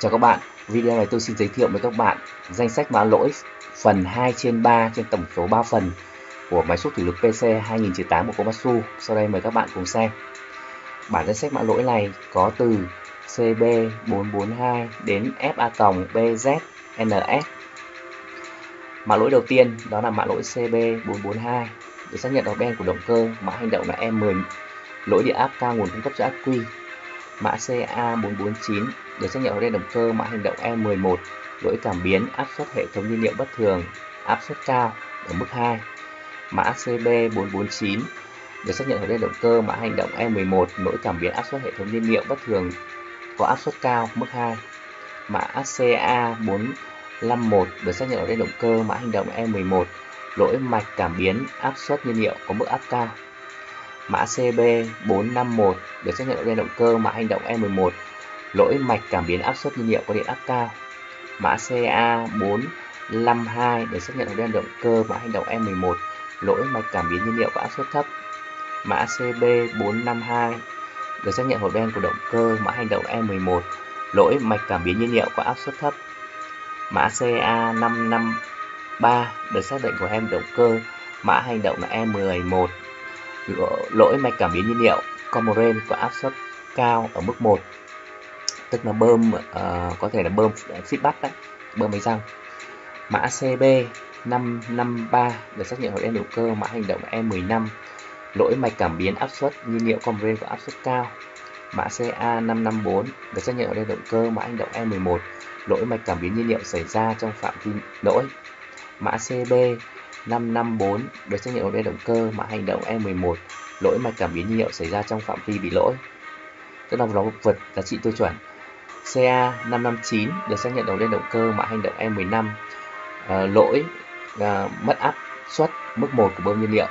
Chào các bạn, video này tôi xin giới thiệu với các bạn danh sách mã lỗi phần 2 trên 3 trên tổng số 3 phần của máy xúc thủy lực PC 2008 của Komatsu. Sau đây mời các bạn cùng xem. Bản danh sách mã lỗi này có từ CB442 đến FA-BZNS. Mã lỗi đầu tiên đó là mã lỗi CB442 được xác nhận đầu ben của động cơ, mã hành động là E10, lỗi điện áp cao nguồn cung cấp cho ắc quy mã CA449 được xác nhận ở đây động cơ mã hành động E11 lỗi cảm biến, áp suất hệ thống nhiên liệu bất thường, áp suất cao ở mức 2 mã CB449 được xác nhận ở đây động cơ mã hành động E11 lỗi cảm biến, áp suất hệ thống nhiên liệu bất thường có áp suất cao, mức 2 mã CA451 được xác nhận ở đây động cơ mã hành động E11 lỗi mạch cảm biến, áp suất nhiên liệu có mức áp cao. Mã CB451 được xác nhận ở bên động cơ mã hành động E11 lỗi mạch cảm biến áp suất nhiên liệu có điện áp cao. Mã CA452 để xác nhận ở đen động cơ mã hành động E11 lỗi mạch cảm biến nhiên liệu có áp suất thấp. Mã CB452 được xác nhận hộp đen của động cơ mã hành động E11 lỗi mạch cảm biến nhiên liệu có áp suất thấp. Mã CA553 được xác định của em động cơ mã hành động e là E11 lỗi mạch cảm biến nhiên liệu Comoren có áp suất cao ở mức 1 tức là bơm uh, có thể là bơm ờ, feedback đấy bơm máy răng. Mã CB 553 được xác nhận hội đen hữu cơ mã hành động E15 lỗi mạch cảm biến áp suất nhiên liệu Comoren có áp suất cao. Mã CA 554 được xác nhận hội đen động cơ mã hành động E11 lỗi mạch cảm biến nhiên liệu xảy ra trong phạm vi lỗi. Mã CB 554 được xác nhận ở đen động cơ mã hành động E11 lỗi mạch cảm biến nhiên liệu xảy ra trong phạm vi bị lỗi. Tức là nó vượt giá trị tiêu chuẩn. CA 559 được xác nhận đầu lên động cơ mã hành động E15 à, ờ, lỗi à, mất áp suất mức 1 của bơm nhiên liệu.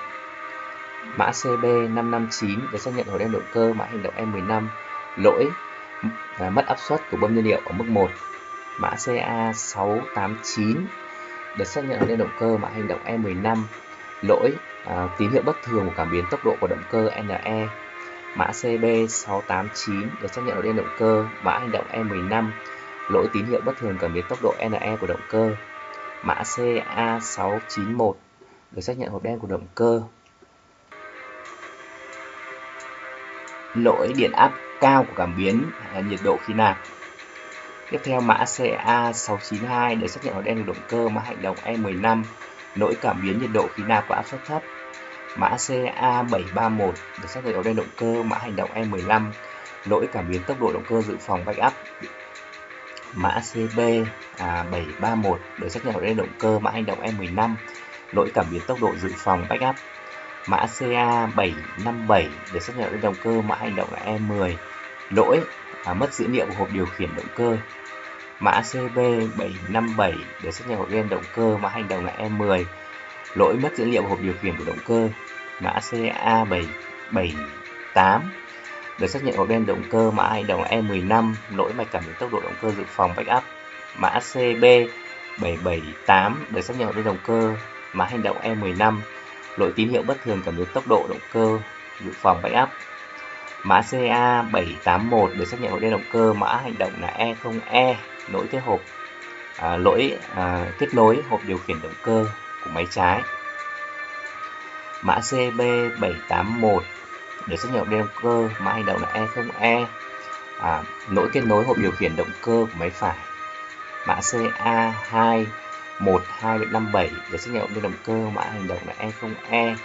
Mã CB 559 được xác nhận đầu lên động cơ mã hành động E15 lỗi à, mất áp suất của bơm nhiên liệu ở mức 1 mã CA 689 được xác nhận đầu lên động cơ mã hành động E15 lỗi à, tín hiệu bất thường của cảm biến tốc độ của động cơ NE mã CB689 được xác nhận ở đen động cơ, mã hành động E15 lỗi tín hiệu bất thường cảm biến tốc độ NE của động cơ. Mã CA691 được xác nhận hộp đen của động cơ. Lỗi điện áp cao của cảm biến nhiệt độ khí nạp. Tiếp theo, mã CA692 được xác nhận hộp đen động cơ, mã hành động E15 lỗi cảm biến nhiệt độ khí nạp và áp suất thấp. Mã CA731 được xác nhận ở đen động cơ mã hành động E15 lỗi cảm biến tốc độ động cơ dự phòng backup. Mã CB731 được xác nhận ở đen động cơ mã hành động E15 lỗi cảm biến tốc độ dự phòng backup. Mã CA757 được xác nhận ở đen động cơ mã hành động là E10 lỗi à, mất dữ liệu của hộp điều khiển động cơ Mã CB757 được xác nhận hộp game động cơ mã hành động là E10. Lỗi mất dữ liệu hộp điều khiển của động cơ. Mã CA778 được xác nhận hộp đen động cơ mã hành động E15. Lỗi mạch cảm biến tốc độ động cơ dự phòng backup. Mã CB778 được xác nhận hộp đen động cơ mã hành động E15. Lỗi tín hiệu bất thường cảm biến tốc độ động cơ dự phòng backup. Mã CA781 được xác nhận hộp đen động cơ mã hành động là E0E e, lỗi cái hộp à, lỗi à, kết nối hộp điều khiển động cơ của máy trái. Mã CB781 để xác nhận động cơ mã hành động là E0E e. à, lỗi kết nối hộp điều khiển động cơ của máy phải. Mã CA2 1257 để xác nhận động cơ mã hành động là E0E e.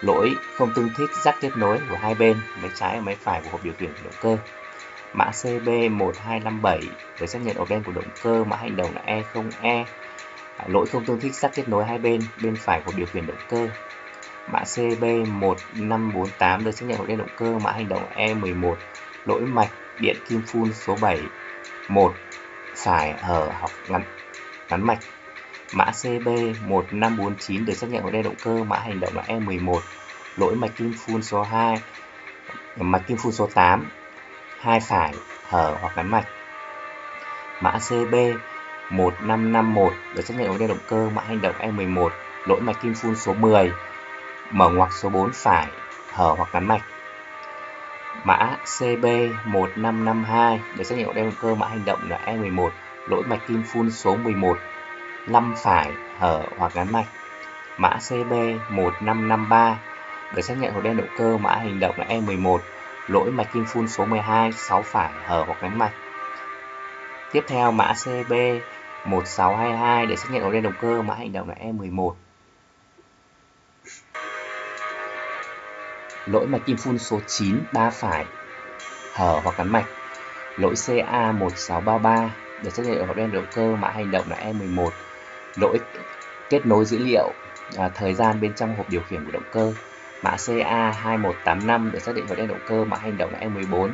lỗi không tương thích rắc kết nối của hai bên máy trái và máy phải của hộp điều khiển động cơ. Mã CB1257 để xác nhận ổ đen của động cơ mã hành động là E0E lỗi không tương thích sắt kết nối hai bên bên phải của điều khiển động cơ. Mã CB1548 được xác nhận của động cơ, mã hành động E11 lỗi mạch điện kim phun số 7 1 phải hở hoặc ngắn ngắn mạch. Mã CB1549 được xác nhận của động cơ, mã hành động là E11 lỗi mạch kim phun số 2 mạch kim phun số 8 hai phải, hở, hoặc ngắn mạch. Mã CB 1551 được xác nhận ống đeo động cơ mã hành động E11 lỗi mạch kim phun số 10 mở ngoặc số 4 phải hở hoặc ngắn mạch Mã CB1552 được xác nhận hộp động cơ mã hành động là E11, lỗi mạch kim phun số 11, 5 phải hở hoặc ngắn mạch. Mã CB1553 được xác nhận hộp đen động cơ mã hành động là E11, lỗi mạch kim phun số 12, 6 phải hở hoặc ngắn mạch. Tiếp theo mã CB 1622 để xác nhận hộp đen động cơ mã hành động là E11. Lỗi mạch kim phun số 9 ba phải hở hoặc cắn mạch. Lỗi CA1633 để xác nhận hộp đen động cơ mã hành động là E11. Lỗi kết nối dữ liệu à, thời gian bên trong hộp điều khiển của động cơ. Mã CA2185 để xác định hộp đen động cơ mã hành động là E14.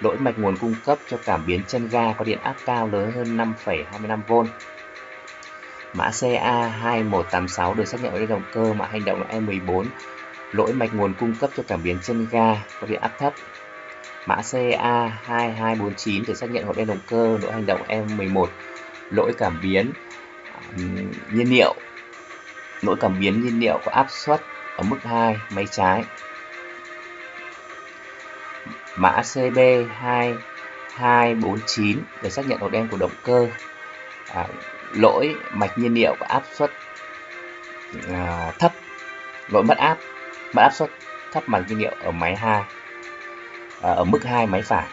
Lỗi mạch nguồn cung cấp cho cảm biến chân ga có điện áp cao lớn hơn 5,25V. Mã CA2186 được xác nhận với động cơ mã hành động là E14 lỗi mạch nguồn cung cấp cho cảm biến chân ga có điện áp thấp. Mã CA2249 được xác nhận hộp đen động cơ lỗi hành động E11 lỗi cảm biến um, nhiên liệu, lỗi cảm biến nhiên liệu có áp suất ở mức 2 máy trái. Mã CB2249 để xác nhận hộp đen của động cơ, à, lỗi mạch nhiên liệu và áp suất à, thấp, lỗi mất áp mất áp suất thấp mạch nhiên liệu ở máy 2 à, ở mức 2 máy phải.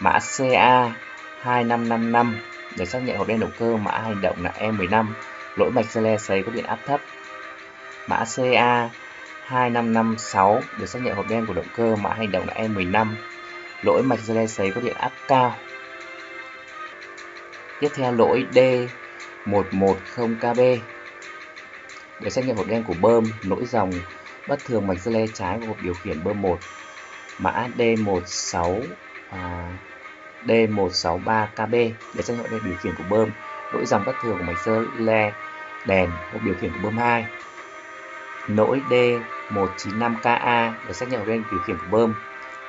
Mã CA 2555 để xác nhận hộp đen động cơ mã hành động là E15, lỗi mạch xe le sấy có điện áp thấp. Mã CA 2556 được xác nhận hộp đen của động cơ mã hành động là E15, lỗi mạch dây sấy có điện áp cao. Tiếp theo lỗi D110KB được xác nhận hộp đen của bơm, lỗi dòng bất thường mạch dây le trái của hộp điều khiển bơm 1 mã D16 à, D163KB để xác nhận hộp điều khiển của bơm lỗi dòng bất thường của mạch dây le đèn hộp điều khiển của bơm 2 lỗi D195KA để xác nhận lên điều khiển của bơm.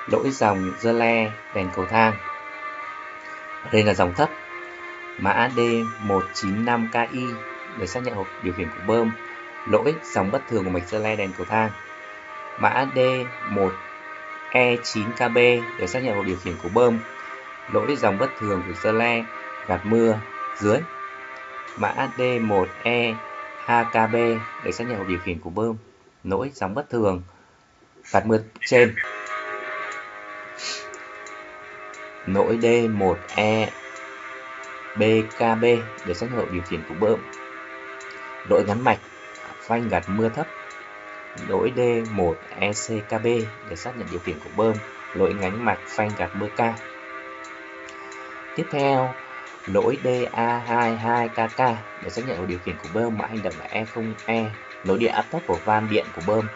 Lỗi dòng dơ le đèn cầu thang. Đây là dòng thấp. Mã D195KI để xác nhận hộp điều khiển của bơm. Lỗi dòng bất thường của mạch dơ le đèn cầu thang. Mã D1E9KB để xác nhận hộp điều khiển của bơm. Lỗi dòng bất thường của dơ le gạt mưa dưới. Mã D 1E HKB để xác nhận hộp điều khiển của bơm nỗi sóng bất thường gạt mưa trên. Nỗi D1E BKB để xác nhận hộp điều khiển của bơm. Lỗi gắn mạch, phanh gạt mưa thấp. Lỗi D1 ECKB để xác nhận điều khiển của bơm. Lỗi ngánh mạch, phanh gạt mưa cao. Tiếp theo lỗi DA22KK để xác nhận điều khiển của bơm mã hành động là E0E e. lỗi điện áp thấp của van điện của bơm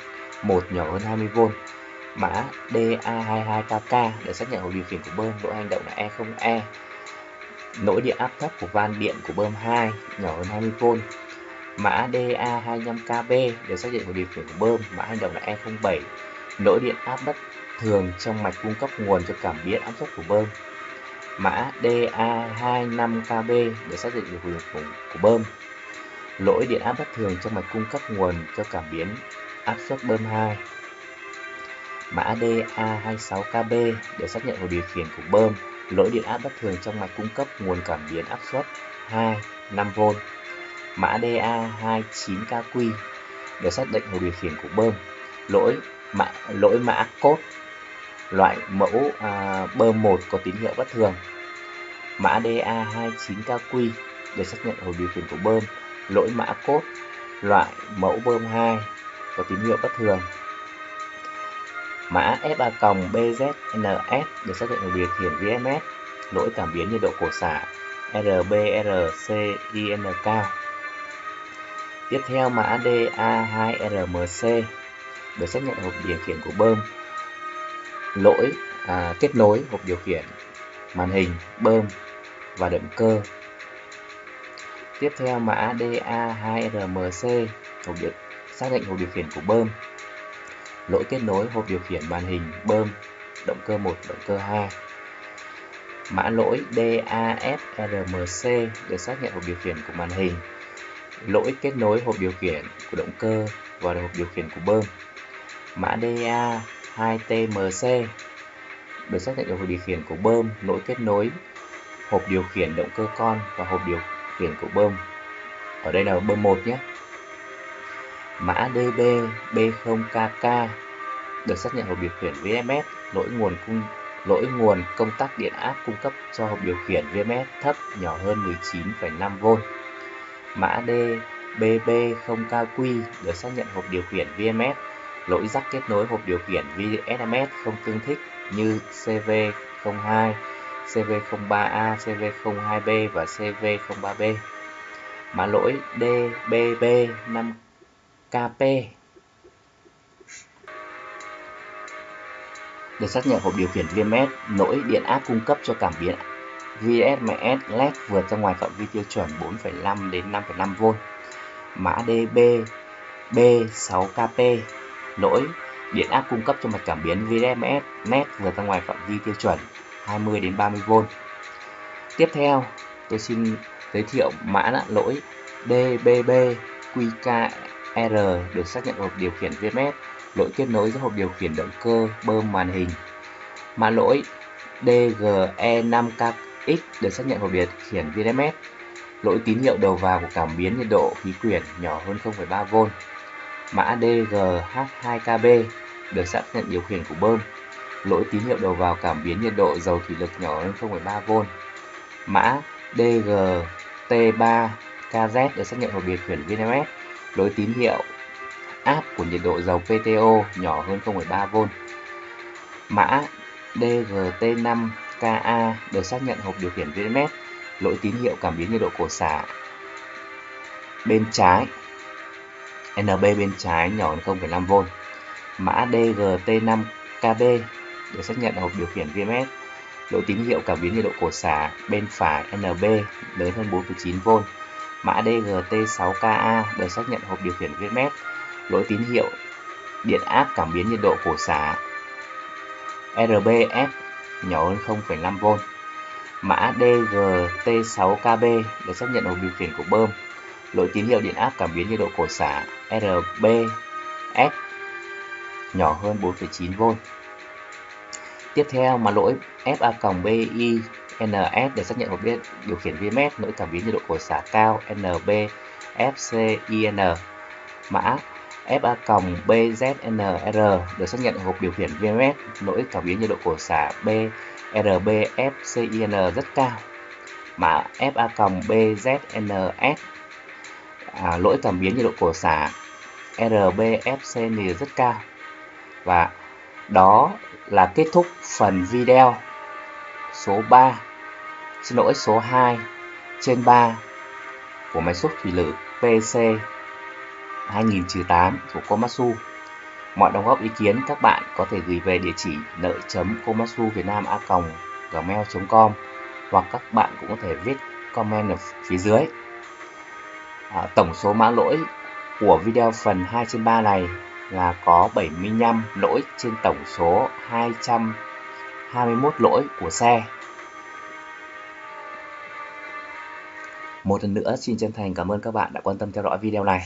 1 nhỏ hơn 20V mã DA22KK để xác nhận điều khiển của bơm lỗi hành động là E0E e. lỗi điện áp thấp của van điện của bơm 2 nhỏ hơn 20V Mã DA25KB để xác nhận của điều khiển của bơm, mã hành động là E07. Lỗi điện áp bất thường trong mạch cung cấp nguồn cho cảm biến áp suất của bơm. Mã DA25KB để xác định được khiển của, của bơm. Lỗi điện áp bất thường trong mạch cung cấp nguồn cho cảm biến áp suất bơm 2. Mã DA26KB để xác nhận của điều khiển của bơm. Lỗi điện áp bất thường trong mạch cung cấp nguồn cảm biến áp suất 2 5V mã DA29KQ để xác định hồ điều khiển của bơm lỗi mã lỗi mã cốt loại mẫu à, bơm 1 có tín hiệu bất thường. Mã DA29KQ để xác nhận hồi điều khiển của bơm. Lỗi mã cốt loại mẫu bơm 2 có tín hiệu bất thường. Mã FA BZNS để xác định hồi điều khiển VMS lỗi cảm biến nhiệt độ cổ xả RBRCIN cao Tiếp theo mã DA2RMC để xác nhận hộp điều khiển của bơm. Lỗi à, kết nối hộp điều khiển, màn hình, bơm và động cơ. Tiếp theo mã DA2RMC hộp điều, xác định hộp điều khiển của bơm. Lỗi kết nối hộp điều khiển màn hình, bơm, động cơ 1, động cơ 2. Mã lỗi DAFRMC để xác nhận hộp điều khiển của màn hình, lỗi kết nối hộp điều khiển của động cơ và hộp điều khiển của bơm. Mã DA 2TMC được xác nhận hộp điều khiển của bơm, lỗi kết nối hộp điều khiển động cơ con và hộp điều khiển của bơm. Ở đây là bơm 1 nhé. Mã DB B0KK được xác nhận hộp điều khiển VMS, lỗi nguồn cung lỗi nguồn công tắc điện áp cung cấp cho hộp điều khiển VMS thấp nhỏ hơn 19,5V. Mã D BB0KQ được xác nhận hộp điều khiển VMS, lỗi rắc kết nối hộp điều khiển VSMS không tương thích như CV02, CV03A, CV02B và CV03B. Mã lỗi DBB5KP được xác nhận hộp điều khiển VMS lỗi điện áp cung cấp cho cảm biến VSMS LED vượt ra ngoài phạm vi tiêu chuẩn 4,5 đến 5,5V. Mã DB B6KP lỗi điện áp cung cấp cho mạch cảm biến VMS net vượt ra ngoài phạm vi tiêu chuẩn 20 đến 30V. Tiếp theo, tôi xin giới thiệu mã lỗi DBBQKR được xác nhận hộp điều khiển VMS lỗi kết nối giữa hộp điều khiển động cơ bơm màn hình. Mã lỗi DGE5KX được xác nhận hộp điều khiển VMS. Lỗi tín hiệu đầu vào của cảm biến nhiệt độ khí quyển nhỏ hơn 0,3V. Mã DGH2KB được xác nhận điều khiển của bơm. Lỗi tín hiệu đầu vào cảm biến nhiệt độ dầu thủy lực nhỏ hơn 0,3V. Mã DGT3KZ được xác nhận hộp điều khiển VMS. Lỗi tín hiệu áp của nhiệt độ dầu PTO nhỏ hơn 0,3V. Mã DGT5KA được xác nhận hộp điều khiển VMS, lỗi tín hiệu cảm biến nhiệt độ cổ xả bên trái NB bên trái nhỏ hơn 0,5V. Mã DGT5KB để xác nhận hộp điều khiển VMS, lỗi tín hiệu cảm biến nhiệt độ cổ xả bên phải NB lớn hơn 4,9V. Mã DGT6KA được xác nhận hộp điều khiển VMS, lỗi tín hiệu điện áp cảm biến nhiệt độ cổ xả RBF nhỏ hơn 0,5V. Mã DGT6KB được xác nhận hộp điều khiển của bơm. Lỗi tín hiệu điện áp cảm biến nhiệt độ cổ xả RBS nhỏ hơn 4,9V. Tiếp theo mà lỗi FA-BI NS để xác nhận hộp điều khiển VMS lỗi cảm biến nhiệt độ cổ xả cao NB FCIN mã FA-BZNR được xác nhận hộp điều khiển VMS lỗi cảm biến nhiệt độ cổ xả BRBFCIN rất cao. Mã FA-BZNS à, lỗi cảm biến nhiệt độ của xả RBFCN rất cao. Và đó là kết thúc phần video số 3, xin lỗi số 2 trên 3 của máy xúc thủy lực PC 2008 của Komatsu. Mọi đóng góp ý kiến các bạn có thể gửi về địa chỉ nợ chấm komatsu việt nam a gmail.com hoặc các bạn cũng có thể viết comment ở phía dưới. À, tổng số mã lỗi của video phần 2 trên 3 này là có 75 lỗi trên tổng số 221 lỗi của xe. Một lần nữa xin chân thành cảm ơn các bạn đã quan tâm theo dõi video này.